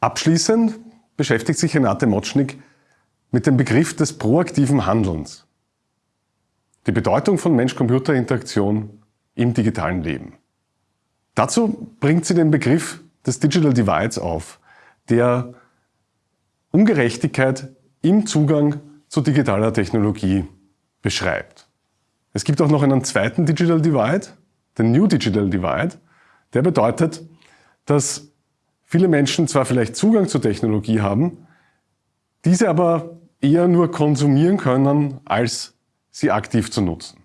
Abschließend beschäftigt sich Renate Motschnig mit dem Begriff des proaktiven Handelns. Die Bedeutung von Mensch-Computer-Interaktion im digitalen Leben. Dazu bringt sie den Begriff des Digital Divides auf, der Ungerechtigkeit im Zugang zu digitaler Technologie beschreibt. Es gibt auch noch einen zweiten Digital Divide, den New Digital Divide. Der bedeutet, dass viele Menschen zwar vielleicht Zugang zur Technologie haben, diese aber eher nur konsumieren können, als sie aktiv zu nutzen.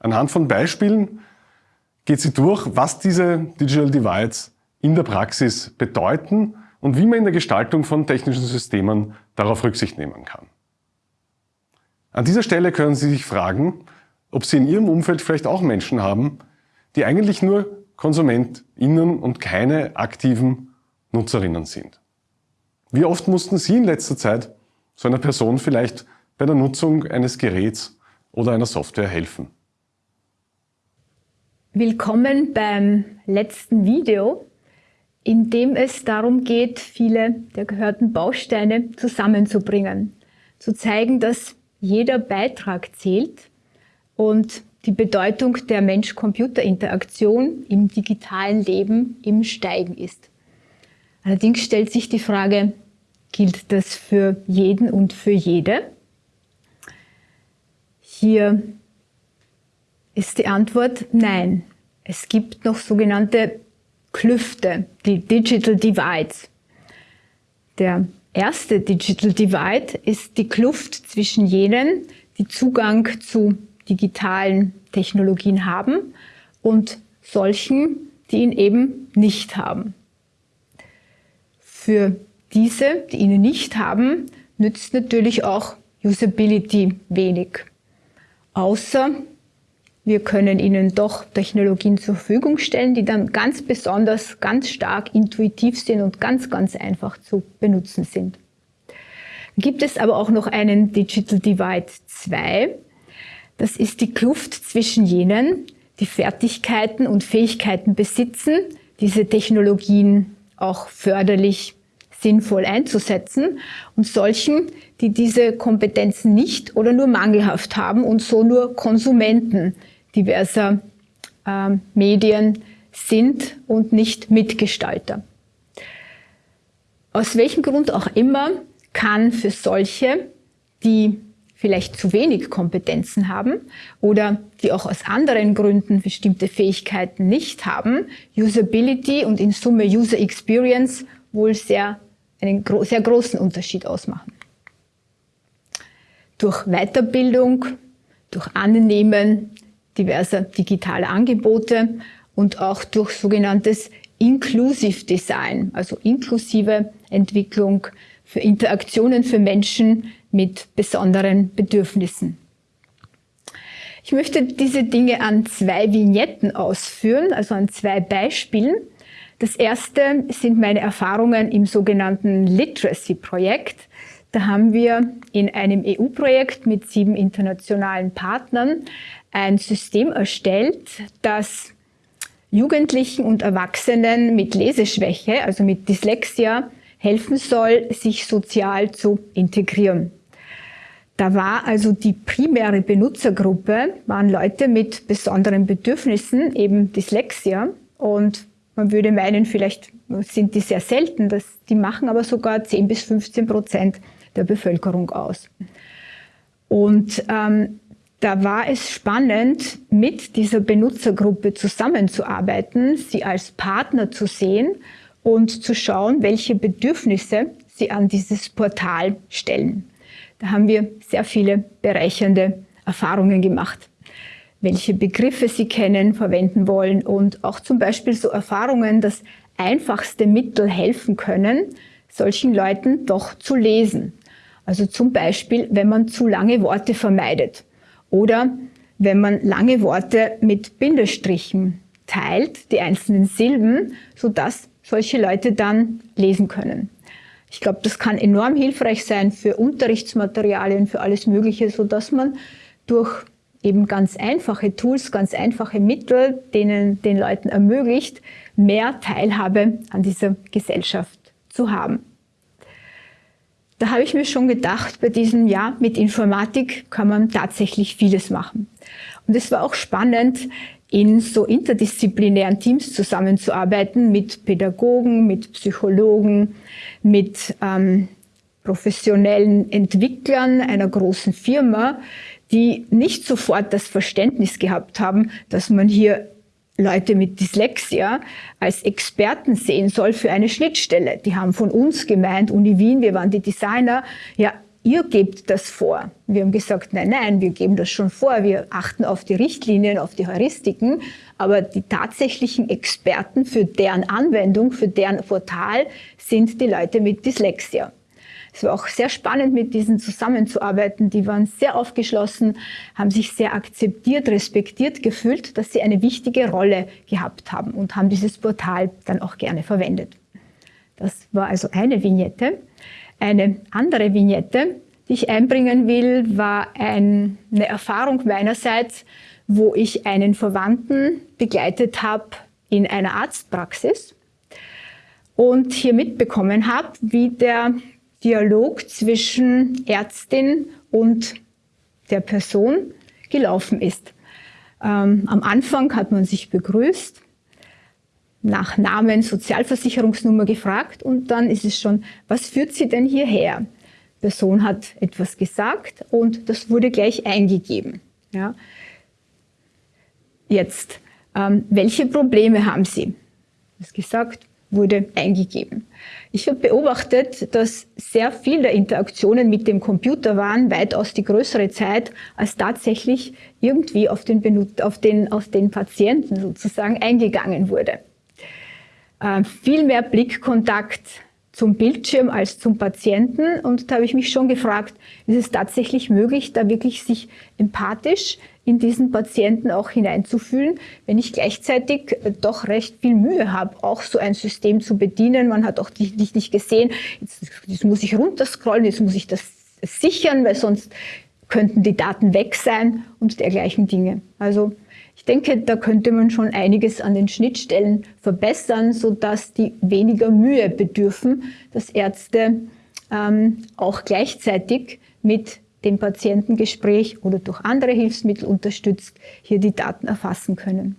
Anhand von Beispielen geht sie durch, was diese Digital Divides in der Praxis bedeuten und wie man in der Gestaltung von technischen Systemen darauf Rücksicht nehmen kann. An dieser Stelle können Sie sich fragen, ob Sie in Ihrem Umfeld vielleicht auch Menschen haben, die eigentlich nur KonsumentInnen und keine aktiven Nutzerinnen sind. Wie oft mussten Sie in letzter Zeit so einer Person vielleicht bei der Nutzung eines Geräts oder einer Software helfen? Willkommen beim letzten Video, in dem es darum geht, viele der gehörten Bausteine zusammenzubringen. Zu zeigen, dass jeder Beitrag zählt und die Bedeutung der Mensch-Computer-Interaktion im digitalen Leben im Steigen ist. Allerdings stellt sich die Frage, gilt das für jeden und für jede? Hier ist die Antwort nein. Es gibt noch sogenannte Klüfte, die Digital Divides. Der erste Digital Divide ist die Kluft zwischen jenen, die Zugang zu digitalen Technologien haben und solchen, die ihn eben nicht haben. Für diese, die ihn nicht haben, nützt natürlich auch Usability wenig. Außer wir können Ihnen doch Technologien zur Verfügung stellen, die dann ganz besonders, ganz stark intuitiv sind und ganz, ganz einfach zu benutzen sind. Gibt es aber auch noch einen Digital Divide 2. Das ist die Kluft zwischen jenen, die Fertigkeiten und Fähigkeiten besitzen, diese Technologien auch förderlich sinnvoll einzusetzen und solchen, die diese Kompetenzen nicht oder nur mangelhaft haben und so nur Konsumenten diverser äh, Medien sind und nicht Mitgestalter. Aus welchem Grund auch immer kann für solche, die vielleicht zu wenig Kompetenzen haben oder die auch aus anderen Gründen bestimmte Fähigkeiten nicht haben, Usability und in Summe User Experience wohl sehr, einen sehr großen Unterschied ausmachen. Durch Weiterbildung, durch Annehmen diverser digitaler Angebote und auch durch sogenanntes Inclusive Design, also inklusive Entwicklung für Interaktionen für Menschen mit besonderen Bedürfnissen. Ich möchte diese Dinge an zwei Vignetten ausführen, also an zwei Beispielen. Das erste sind meine Erfahrungen im sogenannten Literacy-Projekt. Da haben wir in einem EU-Projekt mit sieben internationalen Partnern ein System erstellt, das Jugendlichen und Erwachsenen mit Leseschwäche, also mit Dyslexia, helfen soll, sich sozial zu integrieren. Da war also die primäre Benutzergruppe, waren Leute mit besonderen Bedürfnissen, eben Dyslexia. Und man würde meinen, vielleicht sind die sehr selten, dass die machen aber sogar 10 bis 15 Prozent der Bevölkerung aus. Und ähm, da war es spannend, mit dieser Benutzergruppe zusammenzuarbeiten, sie als Partner zu sehen und zu schauen, welche Bedürfnisse sie an dieses Portal stellen. Da haben wir sehr viele bereichernde Erfahrungen gemacht welche Begriffe sie kennen, verwenden wollen und auch zum Beispiel so Erfahrungen, dass einfachste Mittel helfen können, solchen Leuten doch zu lesen. Also zum Beispiel, wenn man zu lange Worte vermeidet. Oder wenn man lange Worte mit Bindestrichen teilt, die einzelnen Silben, sodass solche Leute dann lesen können. Ich glaube, das kann enorm hilfreich sein für Unterrichtsmaterialien, für alles Mögliche, sodass man durch eben ganz einfache Tools, ganz einfache Mittel, denen den Leuten ermöglicht, mehr Teilhabe an dieser Gesellschaft zu haben. Da habe ich mir schon gedacht, bei diesem Jahr mit Informatik kann man tatsächlich vieles machen. Und es war auch spannend, in so interdisziplinären Teams zusammenzuarbeiten mit Pädagogen, mit Psychologen, mit ähm, professionellen Entwicklern einer großen Firma, die nicht sofort das Verständnis gehabt haben, dass man hier Leute mit Dyslexia als Experten sehen soll für eine Schnittstelle. Die haben von uns gemeint, Uni Wien, wir waren die Designer, ja, ihr gebt das vor. Wir haben gesagt, nein, nein, wir geben das schon vor, wir achten auf die Richtlinien, auf die Heuristiken, aber die tatsächlichen Experten für deren Anwendung, für deren Portal sind die Leute mit Dyslexia. Es war auch sehr spannend, mit diesen zusammenzuarbeiten. Die waren sehr aufgeschlossen, haben sich sehr akzeptiert, respektiert gefühlt, dass sie eine wichtige Rolle gehabt haben und haben dieses Portal dann auch gerne verwendet. Das war also eine Vignette. Eine andere Vignette, die ich einbringen will, war ein, eine Erfahrung meinerseits, wo ich einen Verwandten begleitet habe in einer Arztpraxis und hier mitbekommen habe, wie der Dialog zwischen Ärztin und der Person gelaufen ist. Ähm, am Anfang hat man sich begrüßt, nach Namen, Sozialversicherungsnummer gefragt und dann ist es schon, was führt Sie denn hierher? Person hat etwas gesagt und das wurde gleich eingegeben. Ja. Jetzt, ähm, welche Probleme haben Sie? Das gesagt, wurde eingegeben. Ich habe beobachtet, dass sehr viele Interaktionen mit dem Computer waren, weitaus die größere Zeit, als tatsächlich irgendwie auf den, auf den, auf den Patienten sozusagen eingegangen wurde. Äh, viel mehr Blickkontakt zum Bildschirm als zum Patienten. Und da habe ich mich schon gefragt, ist es tatsächlich möglich, da wirklich sich empathisch in diesen Patienten auch hineinzufühlen, wenn ich gleichzeitig äh, doch recht viel Mühe habe, auch so ein System zu bedienen. Man hat auch dich nicht gesehen, jetzt, jetzt muss ich runterscrollen, jetzt muss ich das sichern, weil sonst könnten die Daten weg sein und dergleichen Dinge. Also ich denke, da könnte man schon einiges an den Schnittstellen verbessern, sodass die weniger Mühe bedürfen, dass Ärzte ähm, auch gleichzeitig mit dem Patientengespräch oder durch andere Hilfsmittel unterstützt, hier die Daten erfassen können.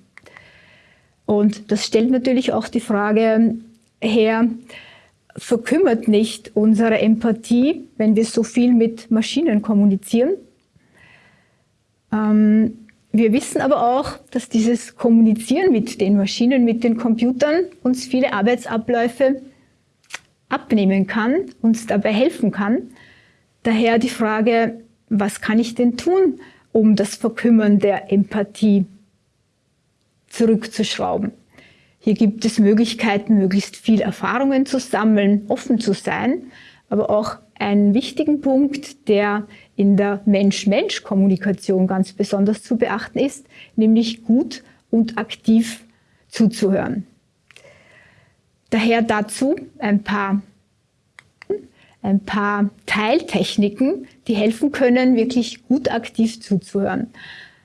Und das stellt natürlich auch die Frage her, verkümmert nicht unsere Empathie, wenn wir so viel mit Maschinen kommunizieren? Ähm, wir wissen aber auch, dass dieses Kommunizieren mit den Maschinen, mit den Computern uns viele Arbeitsabläufe abnehmen kann, uns dabei helfen kann, Daher die Frage, was kann ich denn tun, um das Verkümmern der Empathie zurückzuschrauben? Hier gibt es Möglichkeiten, möglichst viel Erfahrungen zu sammeln, offen zu sein, aber auch einen wichtigen Punkt, der in der Mensch-Mensch-Kommunikation ganz besonders zu beachten ist, nämlich gut und aktiv zuzuhören. Daher dazu ein paar ein paar Teiltechniken, die helfen können, wirklich gut aktiv zuzuhören.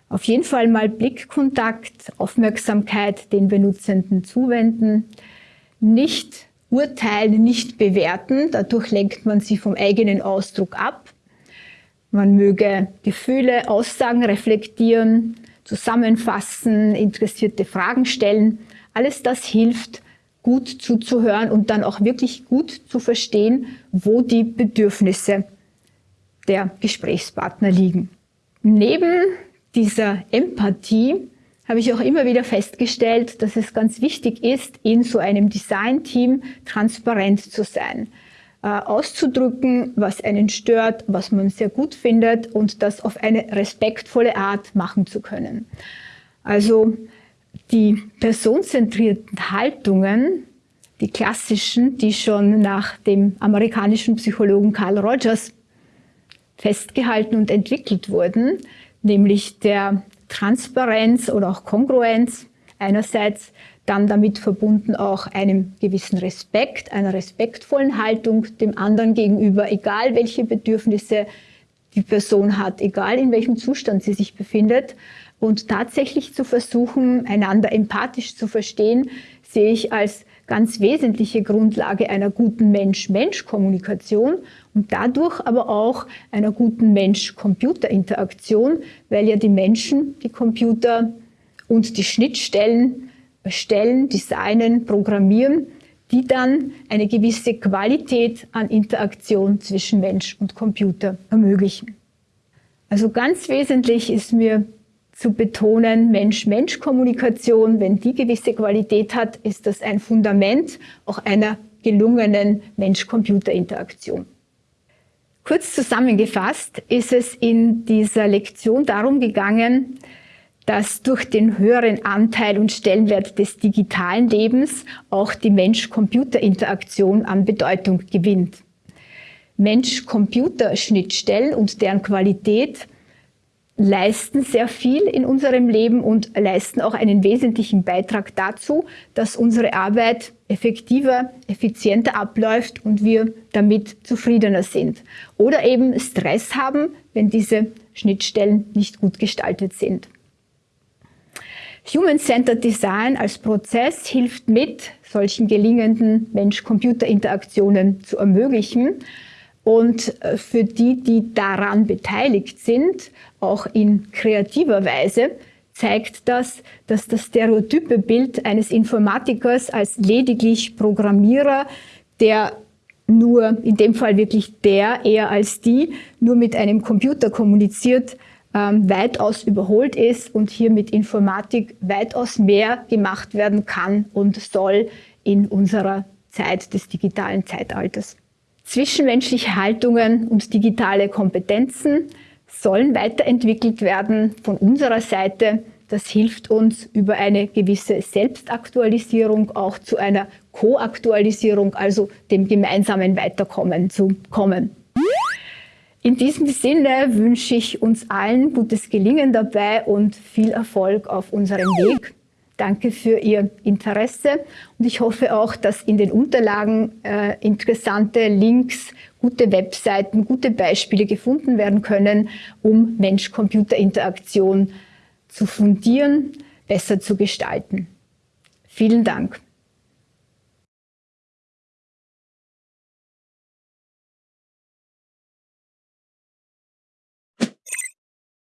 Auf jeden Fall mal Blickkontakt, Aufmerksamkeit den Benutzenden zuwenden, nicht urteilen, nicht bewerten, dadurch lenkt man sie vom eigenen Ausdruck ab. Man möge Gefühle, Aussagen reflektieren, zusammenfassen, interessierte Fragen stellen. Alles das hilft, gut zuzuhören und dann auch wirklich gut zu verstehen, wo die Bedürfnisse der Gesprächspartner liegen. Neben dieser Empathie habe ich auch immer wieder festgestellt, dass es ganz wichtig ist, in so einem Design-Team transparent zu sein, äh, auszudrücken, was einen stört, was man sehr gut findet und das auf eine respektvolle Art machen zu können. Also die personenzentrierten Haltungen, die klassischen, die schon nach dem amerikanischen Psychologen Carl Rogers festgehalten und entwickelt wurden, nämlich der Transparenz oder auch Kongruenz einerseits, dann damit verbunden auch einem gewissen Respekt, einer respektvollen Haltung dem anderen gegenüber, egal welche Bedürfnisse die Person hat, egal in welchem Zustand sie sich befindet, und tatsächlich zu versuchen, einander empathisch zu verstehen, sehe ich als ganz wesentliche Grundlage einer guten Mensch-Mensch-Kommunikation und dadurch aber auch einer guten Mensch-Computer-Interaktion, weil ja die Menschen, die Computer und die Schnittstellen erstellen, designen, programmieren, die dann eine gewisse Qualität an Interaktion zwischen Mensch und Computer ermöglichen. Also ganz wesentlich ist mir zu betonen, Mensch-Mensch-Kommunikation, wenn die gewisse Qualität hat, ist das ein Fundament auch einer gelungenen Mensch-Computer-Interaktion. Kurz zusammengefasst ist es in dieser Lektion darum gegangen, dass durch den höheren Anteil und Stellenwert des digitalen Lebens auch die Mensch-Computer-Interaktion an Bedeutung gewinnt. Mensch-Computer-Schnittstellen und deren Qualität leisten sehr viel in unserem Leben und leisten auch einen wesentlichen Beitrag dazu, dass unsere Arbeit effektiver, effizienter abläuft und wir damit zufriedener sind. Oder eben Stress haben, wenn diese Schnittstellen nicht gut gestaltet sind. Human-Centered Design als Prozess hilft mit, solchen gelingenden Mensch-Computer-Interaktionen zu ermöglichen und äh, für die, die daran beteiligt sind, auch in kreativer Weise, zeigt das, dass das stereotype Bild eines Informatikers als lediglich Programmierer, der nur, in dem Fall wirklich der, eher als die, nur mit einem Computer kommuniziert, ähm, weitaus überholt ist und hier mit Informatik weitaus mehr gemacht werden kann und soll in unserer Zeit des digitalen Zeitalters. Zwischenmenschliche Haltungen und digitale Kompetenzen sollen weiterentwickelt werden von unserer Seite. Das hilft uns über eine gewisse Selbstaktualisierung auch zu einer Koaktualisierung, also dem gemeinsamen Weiterkommen zu kommen. In diesem Sinne wünsche ich uns allen gutes Gelingen dabei und viel Erfolg auf unserem Weg. Danke für Ihr Interesse und ich hoffe auch, dass in den Unterlagen äh, interessante Links, gute Webseiten, gute Beispiele gefunden werden können, um Mensch-Computer-Interaktion zu fundieren, besser zu gestalten. Vielen Dank.